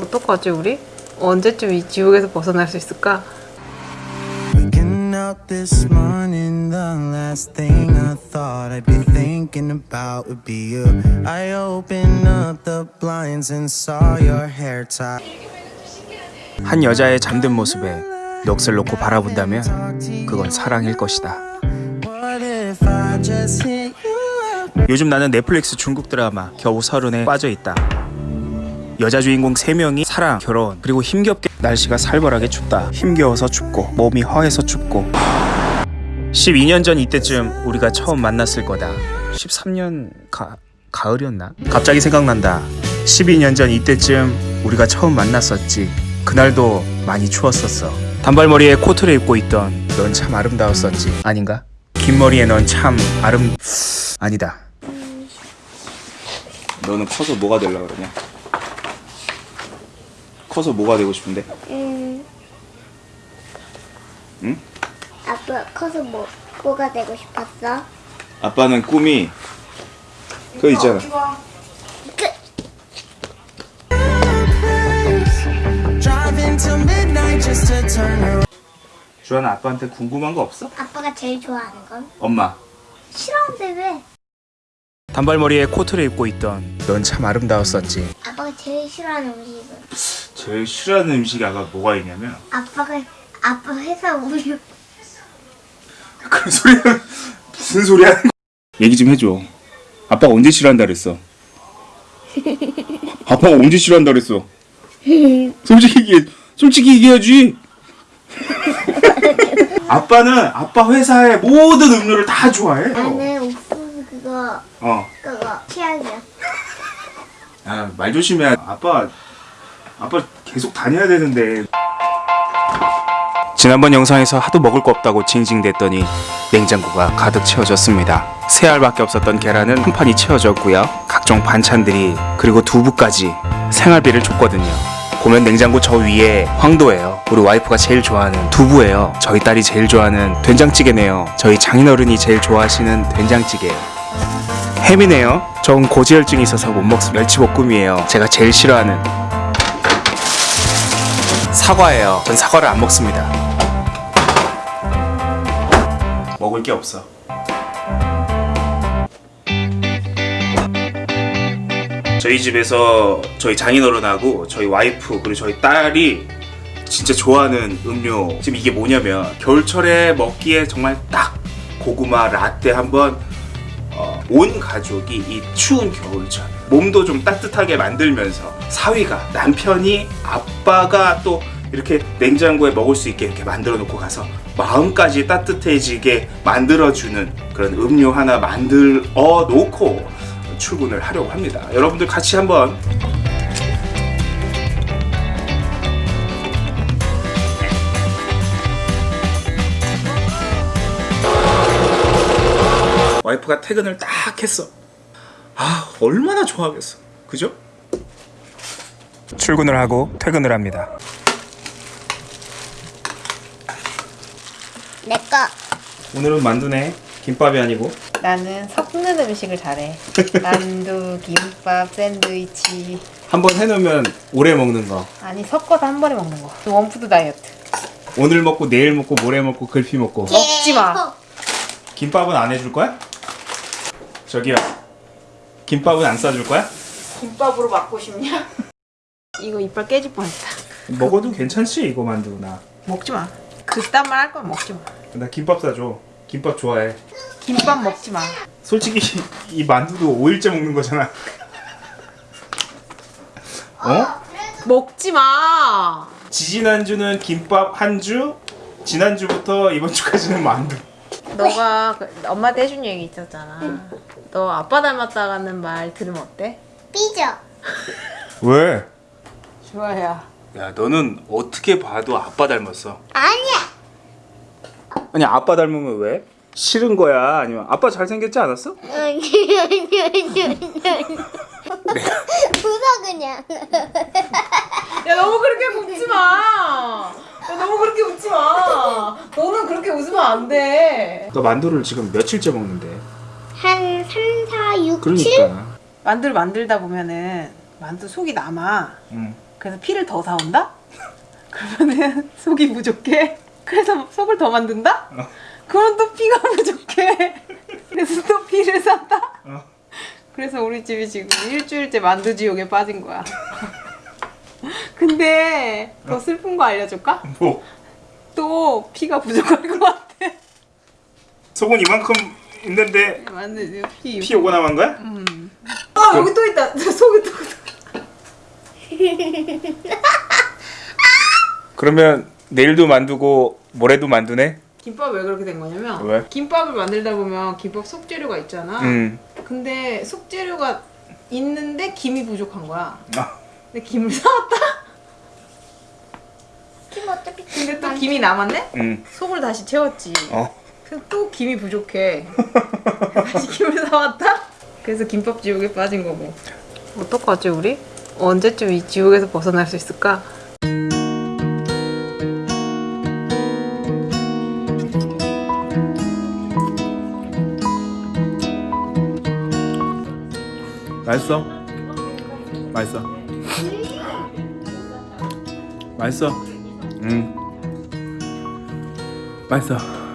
어떡하지 우리? 언제쯤 이 지옥에서 벗어날 수 있을까? Up this morning, the last thing I thought I'd be thinking about would be you. I opened up the blinds and saw your hair tie. 한 여자의 잠든 모습에 넋을 놓고 바라본다면 그건 사랑일 것이다. What if I just hit you up? 요즘 나는 넷플릭스 중국 드라마 겨우 서른에 빠져 있다. 여자 주인공 3명이 사랑, 결혼, 그리고 힘겹게 날씨가 살벌하게 춥다. 힘겨워서 춥고 몸이 허해서 춥고 12년 전 이때쯤 우리가 처음 만났을 거다. 13년 가, 가을이었나? 갑자기 생각난다. 12년 전 이때쯤 우리가 처음 만났었지. 그날도 많이 추웠었어. 단발머리에 코트를 입고 있던 넌 참 아름다웠었지. 아닌가? 긴 머리에 넌 참 아름... 아니다. 너는 커서 뭐가 되려고 그러냐? 커서 뭐가 되고 싶은데? 음. 응? 아빠 커서 뭐 뭐가 되고 싶었어? 아빠는 꿈이 그거 있잖아. 주한아 아빠한테 궁금한 거 없어? 아빠가 제일 좋아하는 건? 엄마. 싫어하는데 왜? 단발머리에 코트를 입고 있던 넌 참 아름다웠었지. 아빠가 제일 싫어하는 음식은? 제일 싫어하는 음식이 아까 뭐가 있냐면 아빠가 아빠 회사 우유 그런 소리는 무슨 소리야? 얘기 좀 해줘. 아빠가 언제 싫어한다 그랬어? 아빠가 언제 싫어한다 그랬어? 솔직히 얘기해. 솔직히 얘기해야지. 아빠는 아빠 회사의 모든 음료를 다 좋아해. 나는 옥수수 그거 어. 그거 취향이야 아, 말 조심해. 아빠, 아빠 계속 다녀야 되는데. 지난번 영상에서 하도 먹을 거 없다고 징징댔더니 냉장고가 가득 채워졌습니다. 세 알밖에 없었던 계란은 한 판이 채워졌고요. 각종 반찬들이 그리고 두부까지 생활비를 줬거든요. 보면 냉장고 저 위에 황도예요. 우리 와이프가 제일 좋아하는 두부예요. 저희 딸이 제일 좋아하는 된장찌개네요. 저희 장인어른이 제일 좋아하시는 된장찌개예요. 햄이네요. 전 고지혈증이 있어서 못 먹습니다. 멸치볶음이에요. 제가 제일 싫어하는 사과예요. 전 사과를 안 먹습니다. 먹을 게 없어. 저희 집에서 저희 장인어른하고 저희 와이프 그리고 저희 딸이 진짜 좋아하는 음료 지금 이게 뭐냐면 겨울철에 먹기에 정말 딱 고구마 라떼 한번 어, 온 가족이 이 추운 겨울철 몸도 좀 따뜻하게 만들면서 사위가 남편이 아빠가 또 이렇게 냉장고에 먹을 수 있게 이렇게 만들어 놓고 가서 마음까지 따뜻해지게 만들어주는 그런 음료 하나 만들어 놓고 출근을 하려고 합니다. 여러분들 같이 한번 와이프가 퇴근을 딱 했어. 아, 얼마나 좋아하겠어. 그죠? 출근을 하고 퇴근을 합니다. 내거 오늘은 만두네. 김밥이 아니고. 나는 섞는 음식을 잘해. 만두, 김밥, 샌드위치. 한 번 해놓으면 오래 먹는 거. 아니 섞어서 한 번에 먹는 거. one food 다이어트. 오늘 먹고 내일 먹고 모레 먹고 글피 먹고. 먹지 마. 김밥은 안 해줄 거야? 저기요. 김밥은 안 싸줄 거야? 김밥으로 맞고 싶냐? 이거 이빨 깨질 뻔했다. 먹어도 괜찮지 이거 만두 나. 먹지 마. 그딴 말 할 거면 먹지 마. 나 김밥 사줘. 김밥 좋아해. 김밥 먹지 마. 솔직히 이 만두도 5일째 먹는 거잖아. 어? 먹지 마. 지지난주는 김밥 한 주, 지난주부터 이번 주까지는 만두. 너가 그 엄마한테 해준 얘기 있었잖아. 너 아빠 닮았다는 말 들으면 어때? 삐져 왜? 좋아요. 야 너는 어떻게 봐도 아빠 닮았어. 아니야 아니 아빠 닮으면 왜? 싫은 거야? 아니면 아빠 잘생겼지 않았어? 웃어 그냥 야 너무 그렇게 웃지 마. 야 너무 그렇게 웃지 마. 너는 그렇게 웃으면 안 돼. 너 만두를 지금 며칠째 먹는데. 한 3, 4, 6, 7? 그러니까. 만두를 만들다 보면은 만두 속이 남아. 응. 그래서 피를 더 사온다? 그러면은 속이 부족해. 그래서 속을 더 만든다? 그럼 또 피가 부족해. 그래서 또 피를 산다? 그래서 우리 집이 지금 일주일째 만두 지옥에 빠진 거야. 근데 더 슬픈 거 알려줄까? 뭐 또 피가 부족할 것 같아. 속은 이만큼 있는데 만두 피. 피 오고 남은 거야? 아 여기 또 있다. 속이 또. 그러면 내일도 만두고 모레도 만두네? 김밥 왜 그렇게 된 거냐면 왜? 김밥을 만들다 보면 김밥 속재료가 있잖아. 음. 근데 속재료가 있는데 김이 부족한 거야. 아. 근데 김을 사왔다. 김 어차피 근데 또 김이 남았네. 음. 속을 다시 채웠지. 어. 또 김이 부족해. 다시 김을 사왔다. 그래서 김밥 지옥에 빠진 거고. 어떡하지 우리? 언제쯤 이 지옥에서 벗어날 수 있을까? 맛있어? 맛있어. 맛있어. 음. 맛있어.